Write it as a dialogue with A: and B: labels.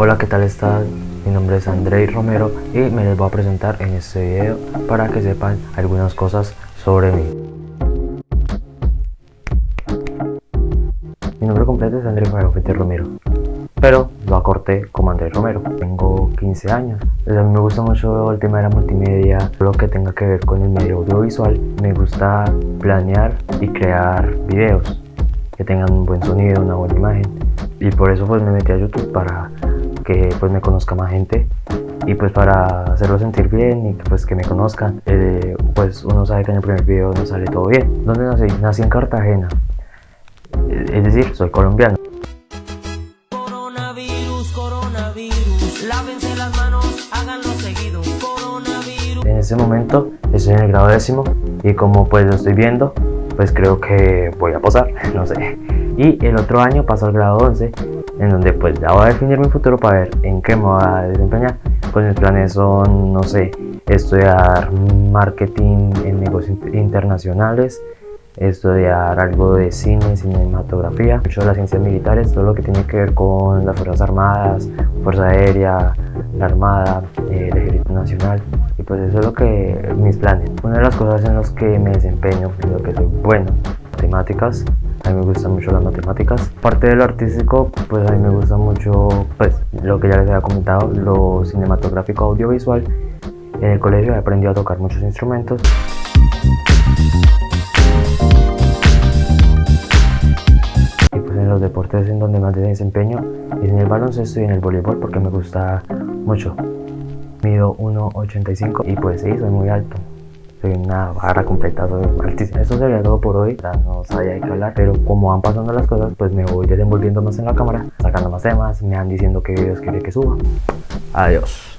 A: Hola, ¿qué tal están? Mi nombre es Andrei Romero y me les voy a presentar en este video para que sepan algunas cosas sobre mí. Mi nombre completo es Andrei Fuente Romero, pero lo acorté como Andrés Romero. Tengo 15 años. A mí me gusta mucho el tema de la multimedia, lo que tenga que ver con el medio audiovisual. Me gusta planear y crear videos que tengan un buen sonido, una buena imagen. Y por eso pues me metí a YouTube para que pues me conozca más gente y pues para hacerlo sentir bien y pues que me conozcan eh, pues uno sabe que en el primer video no sale todo bien ¿Dónde nací? Nací en Cartagena es decir, soy colombiano En ese momento estoy en el grado décimo y como pues lo estoy viendo pues creo que voy a posar, no sé. Y el otro año paso al grado 11 en donde pues ya voy a definir mi futuro para ver en qué me voy a desempeñar. Pues mis planes son, no sé, estudiar marketing en negocios internacionales, estudiar algo de cine, cinematografía, mucho de las ciencias militares, todo lo que tiene que ver con las Fuerzas Armadas, Fuerza Aérea, la Armada, el Ejército Nacional y pues eso es lo que mis planes. Una de las cosas en las que me desempeño, en lo que soy bueno, matemáticas, a mí me gustan mucho las matemáticas. Parte de lo artístico, pues a mí me gusta mucho, pues lo que ya les había comentado, lo cinematográfico audiovisual. En el colegio he aprendido a tocar muchos instrumentos. Deportes en donde más desempeño es en el baloncesto y en el voleibol porque me gusta mucho. Mido 1,85 y pues sí, soy muy alto soy una barra completa, soy altísimo. Eso sería todo por hoy, ya no sabía de qué hablar, pero como van pasando las cosas, pues me voy desenvolviendo más en la cámara, sacando más temas, me van diciendo qué videos quiere que suba. Adiós.